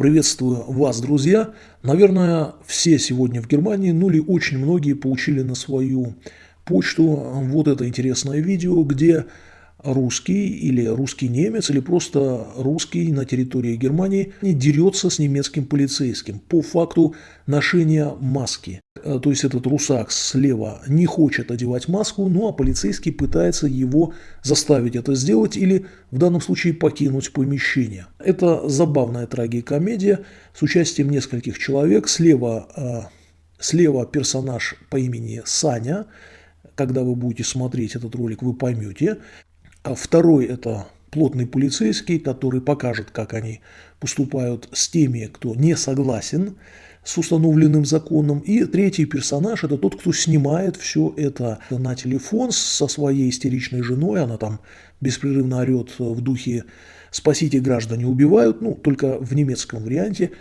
Приветствую вас, друзья. Наверное, все сегодня в Германии, ну или очень многие получили на свою почту вот это интересное видео, где русский или русский немец или просто русский на территории Германии дерется с немецким полицейским по факту ношения маски. Э, то есть этот русак слева не хочет одевать маску, ну а полицейский пытается его заставить это сделать или в данном случае покинуть помещение. Это забавная трагикомедия с участием нескольких человек. Слева, э, слева персонаж по имени Саня, когда вы будете смотреть этот ролик, вы поймете. А второй – это плотный полицейский, который покажет, как они поступают с теми, кто не согласен с установленным законом. И третий персонаж – это тот, кто снимает все это на телефон со своей истеричной женой. Она там беспрерывно орет в духе «спасите, граждане убивают», ну, только в немецком варианте –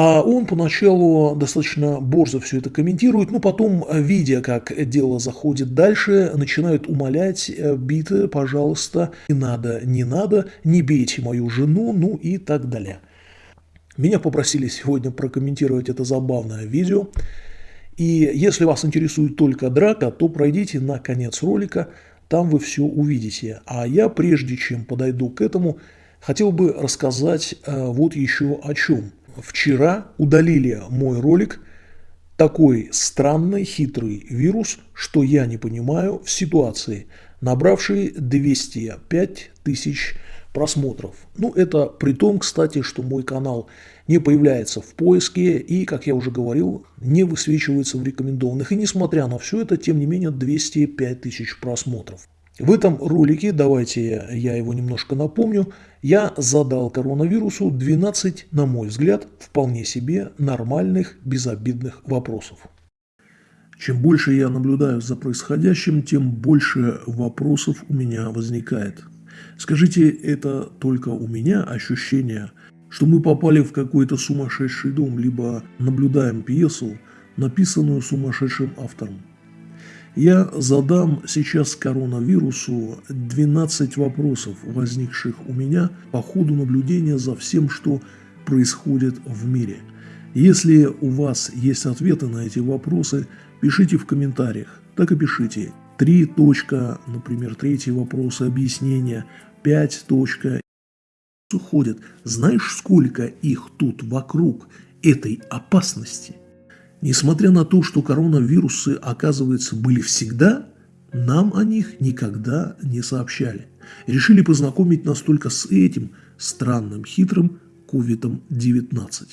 он поначалу достаточно борзо все это комментирует, но потом, видя, как дело заходит дальше, начинает умолять, э, биты, пожалуйста, не надо, не надо, не бейте мою жену, ну и так далее. Меня попросили сегодня прокомментировать это забавное видео. И если вас интересует только драка, то пройдите на конец ролика, там вы все увидите. А я, прежде чем подойду к этому, хотел бы рассказать э, вот еще о чем – вчера удалили мой ролик такой странный, хитрый вирус, что я не понимаю в ситуации, набравший 205 тысяч просмотров. Ну, это при том, кстати, что мой канал не появляется в поиске и, как я уже говорил, не высвечивается в рекомендованных. И несмотря на все это, тем не менее, 205 тысяч просмотров. В этом ролике, давайте я его немножко напомню, я задал коронавирусу 12, на мой взгляд, вполне себе нормальных, безобидных вопросов. Чем больше я наблюдаю за происходящим, тем больше вопросов у меня возникает. Скажите, это только у меня ощущение, что мы попали в какой-то сумасшедший дом, либо наблюдаем пьесу, написанную сумасшедшим автором. Я задам сейчас коронавирусу 12 вопросов, возникших у меня по ходу наблюдения за всем, что происходит в мире. Если у вас есть ответы на эти вопросы, пишите в комментариях. Так и пишите. Три точка, например, третий вопрос, объяснение, пять точка. Уходят. Знаешь, сколько их тут вокруг этой опасности – Несмотря на то, что коронавирусы, оказывается, были всегда, нам о них никогда не сообщали. Решили познакомить нас только с этим странным, хитрым COVID-19.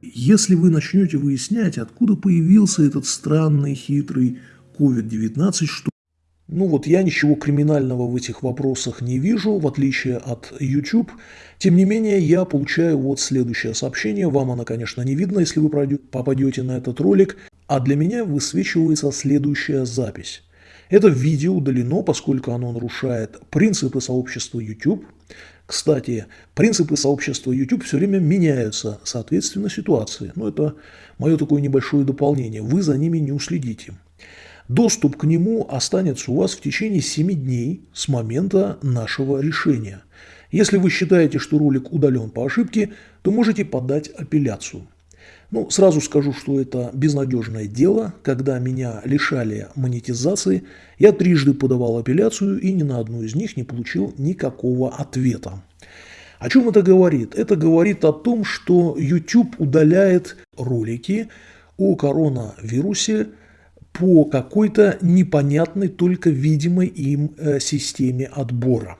Если вы начнете выяснять, откуда появился этот странный, хитрый COVID-19, что ну вот я ничего криминального в этих вопросах не вижу, в отличие от YouTube. Тем не менее, я получаю вот следующее сообщение. Вам оно, конечно, не видно, если вы попадете на этот ролик. А для меня высвечивается следующая запись. Это видео удалено, поскольку оно нарушает принципы сообщества YouTube. Кстати, принципы сообщества YouTube все время меняются, соответственно, ситуации. Но это мое такое небольшое дополнение. Вы за ними не уследите. Доступ к нему останется у вас в течение 7 дней с момента нашего решения. Если вы считаете, что ролик удален по ошибке, то можете подать апелляцию. Ну, сразу скажу, что это безнадежное дело. Когда меня лишали монетизации, я трижды подавал апелляцию и ни на одну из них не получил никакого ответа. О чем это говорит? Это говорит о том, что YouTube удаляет ролики о коронавирусе по какой-то непонятной, только видимой им э, системе отбора.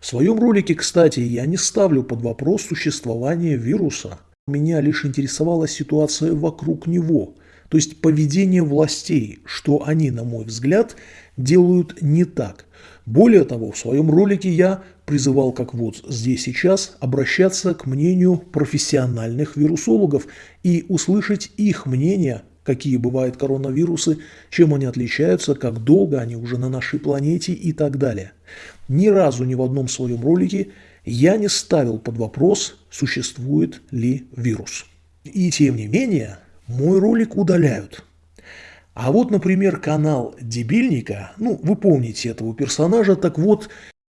В своем ролике, кстати, я не ставлю под вопрос существование вируса. Меня лишь интересовала ситуация вокруг него, то есть поведение властей, что они, на мой взгляд, делают не так. Более того, в своем ролике я призывал, как вот здесь сейчас, обращаться к мнению профессиональных вирусологов и услышать их мнение какие бывают коронавирусы, чем они отличаются, как долго они уже на нашей планете и так далее. Ни разу ни в одном своем ролике я не ставил под вопрос, существует ли вирус. И тем не менее, мой ролик удаляют. А вот, например, канал Дебильника, ну, вы помните этого персонажа, так вот,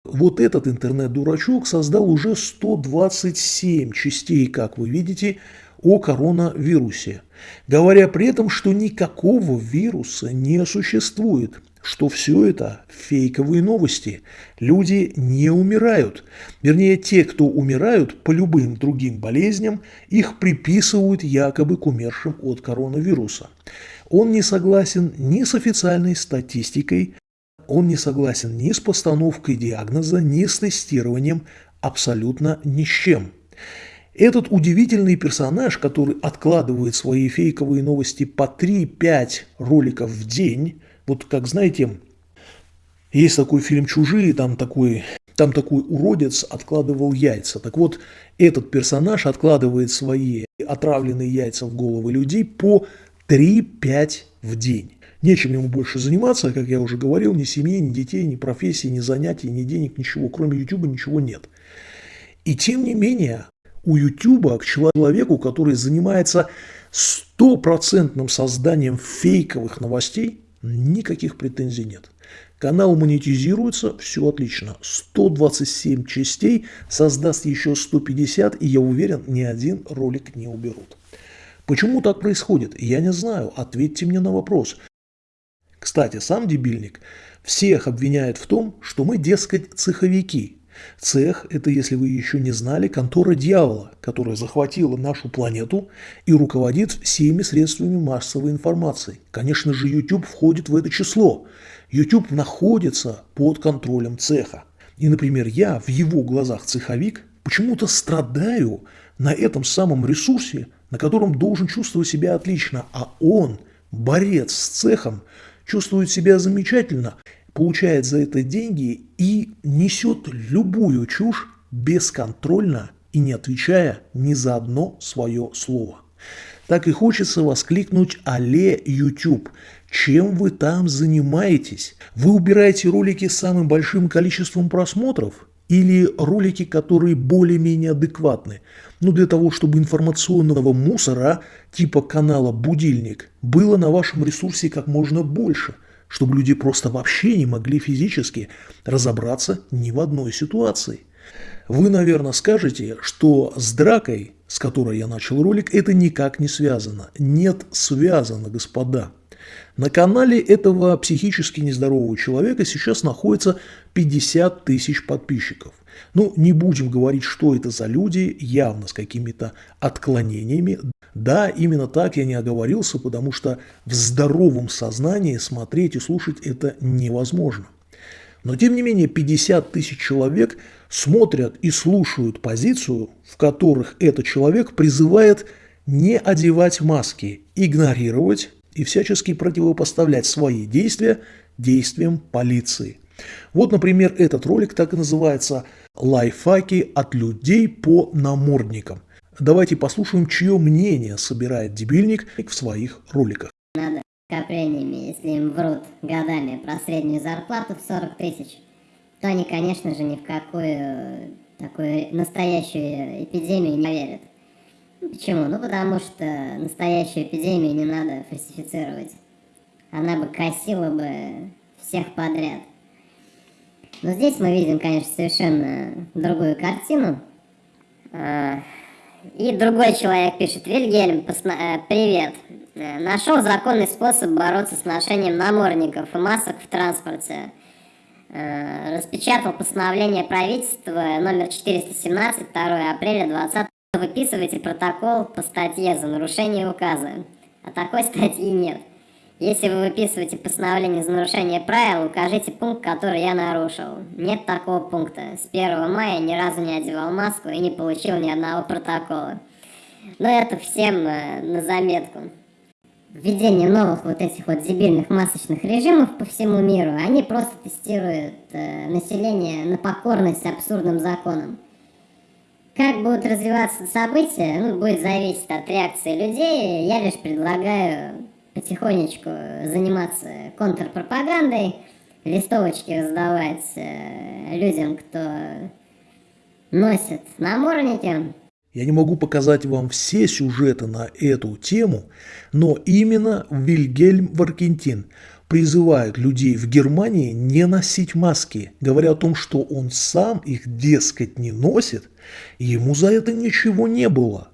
Вот этот интернет-дурачок создал уже 127 частей, как вы видите, о коронавирусе, говоря при этом, что никакого вируса не существует, что все это фейковые новости. Люди не умирают. Вернее, те, кто умирают по любым другим болезням, их приписывают якобы к умершим от коронавируса. Он не согласен ни с официальной статистикой, он не согласен ни с постановкой диагноза, ни с тестированием, абсолютно ни с чем. Этот удивительный персонаж, который откладывает свои фейковые новости по 3-5 роликов в день, вот как знаете, есть такой фильм «Чужие», там такой, там такой уродец откладывал яйца. Так вот, этот персонаж откладывает свои отравленные яйца в головы людей по 3-5 в день. Нечем ему больше заниматься, как я уже говорил, ни семьи, ни детей, ни профессии, ни занятий, ни денег, ничего. Кроме YouTube ничего нет. И тем не менее, у YouTube к человеку, который занимается стопроцентным созданием фейковых новостей, никаких претензий нет. Канал монетизируется, все отлично. 127 частей, создаст еще 150, и я уверен, ни один ролик не уберут. Почему так происходит? Я не знаю. Ответьте мне на вопрос. Кстати, сам дебильник всех обвиняет в том, что мы, дескать, цеховики. Цех – это, если вы еще не знали, контора дьявола, которая захватила нашу планету и руководит всеми средствами массовой информации. Конечно же, YouTube входит в это число. YouTube находится под контролем цеха. И, например, я в его глазах цеховик почему-то страдаю на этом самом ресурсе, на котором должен чувствовать себя отлично, а он, борец с цехом, чувствует себя замечательно, получает за это деньги и несет любую чушь бесконтрольно и не отвечая ни за одно свое слово. Так и хочется воскликнуть «Але YouTube!» Чем вы там занимаетесь? Вы убираете ролики с самым большим количеством просмотров? Или ролики, которые более-менее адекватны? Ну, для того, чтобы информационного мусора типа канала «Будильник» было на вашем ресурсе как можно больше, чтобы люди просто вообще не могли физически разобраться ни в одной ситуации. Вы, наверное, скажете, что с дракой, с которой я начал ролик, это никак не связано. Нет, связано, господа. На канале этого психически нездорового человека сейчас находится 50 тысяч подписчиков. Ну, не будем говорить, что это за люди, явно с какими-то отклонениями. Да, именно так я не оговорился, потому что в здоровом сознании смотреть и слушать это невозможно. Но тем не менее 50 тысяч человек смотрят и слушают позицию, в которых этот человек призывает не одевать маски, игнорировать и всячески противопоставлять свои действия действиям полиции. Вот, например, этот ролик так и называется «Лайфхаки от людей по намордникам». Давайте послушаем, чье мнение собирает дебильник в своих роликах. Надо коплениями, если им врут годами про среднюю зарплату в 40 тысяч, то они, конечно же, ни в какую такую настоящую эпидемию не верят. Почему? Ну, потому что настоящую эпидемию не надо фальсифицировать. Она бы косила бы всех подряд. Но здесь мы видим, конечно, совершенно другую картину. И другой человек пишет, Вильгельм, э, привет. Э, Нашел законный способ бороться с ношением намордников и масок в транспорте. Э, распечатал постановление правительства номер 417 2 апреля 20 Выписывайте протокол по статье за нарушение указа. А такой статьи нет. Если вы выписываете постановление за нарушение правил, укажите пункт, который я нарушил. Нет такого пункта. С 1 мая ни разу не одевал маску и не получил ни одного протокола. Но это всем э, на заметку. Введение новых вот этих вот дебильных масочных режимов по всему миру, они просто тестируют э, население на покорность абсурдным законам. Как будут развиваться события, ну, будет зависеть от реакции людей. Я лишь предлагаю потихонечку заниматься контрпропагандой, листовочки раздавать э, людям, кто носит намордники. Я не могу показать вам все сюжеты на эту тему, но именно Вильгельм Варкентин призывает людей в Германии не носить маски, говоря о том, что он сам их, дескать, не носит, ему за это ничего не было.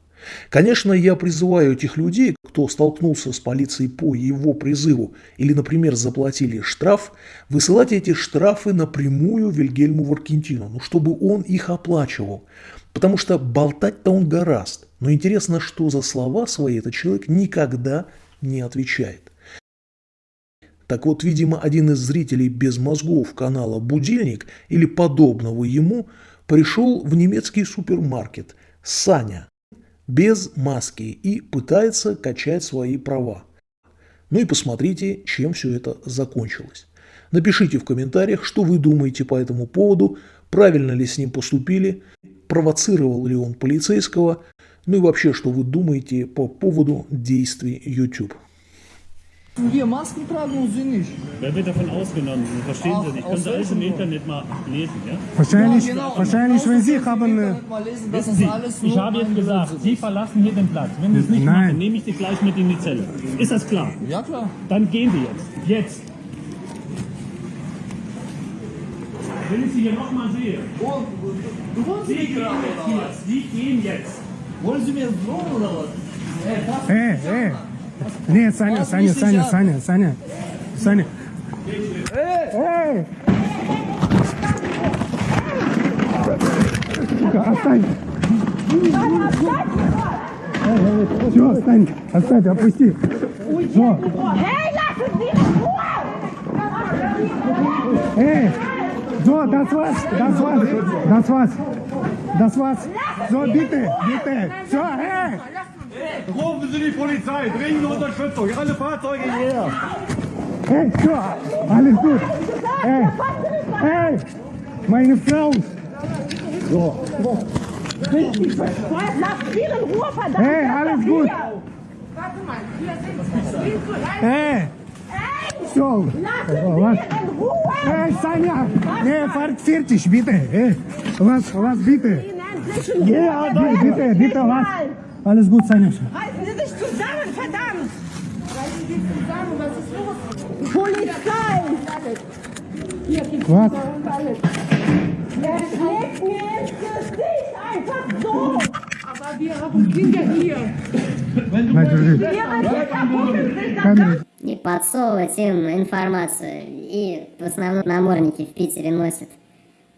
Конечно, я призываю этих людей, кто столкнулся с полицией по его призыву или, например, заплатили штраф, высылать эти штрафы напрямую Вильгельму Варкентину, ну, чтобы он их оплачивал. Потому что болтать-то он гораст. Но интересно, что за слова свои этот человек никогда не отвечает. Так вот, видимо, один из зрителей без мозгов канала «Будильник» или подобного ему пришел в немецкий супермаркет «Саня» без маски и пытается качать свои права. Ну и посмотрите, чем все это закончилось. Напишите в комментариях, что вы думаете по этому поводу, правильно ли с ним поступили, провоцировал ли он полицейского, ну и вообще, что вы думаете по поводу действий YouTube. Wir Masken tragen und sie nicht. Wer wird davon ausgenommen? Verstehen Ach, Sie nicht. Können Sie alles im Internet mal lesen, ja? Wahrscheinlich, ja, genau. wahrscheinlich wenn Sie haben... Lesen, wissen Sie, ich habe jetzt gesagt, ist. Sie verlassen hier den Platz. Wenn Sie es nicht Nein. machen, nehme ich Sie gleich mit in die Zelle. Ist das klar? Ja, klar. Dann gehen wir jetzt. Jetzt. Wenn ich Sie hier nochmal sehe... Oh, du wolltest Sie gehen jetzt hier. Sie gehen jetzt. Wollen Sie mir drohen oder was? Hey, hey, hey. Нет, Саня, Саня, Саня. Саня, Саня, Саня. Эй! Отстань! Все, отстань, оставь, опусти. Все, эй! So, das war's, das war's, das war's, das war's. So, bitte, bitte. So, hey! Rufen Sie die Polizei, dringende Unterstützung, alle Fahrzeuge hierher. Эй, все, alles gut. Эй, эй, meine Frau. Lasst Sie in Ruhe, verdammt! Hey, alles gut. Warte mal, hier sind Sie zu rein. Эй, Hey, все. lassen Was? Sie in Ruhe! Эй, Саня, nee, fahrt fertig, bitte. Ey, was, was, bitte. Ihnen endlich in Ja, Ruhe! bitte, bitte, bitte, was? Alles gut, Саня. Halten Sie sich zusammen, verdammt! Halten Sie sich zusammen, was ist los? Polizei! Hier gibt's Was? und alles. Er schlägt mir ins Gesicht, einfach so! Aber wir haben Kinder hier. Sich das Камера. И подсовывать им информацию. И в основном намордники в Питере носят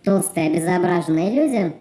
толстые обезображенные люди,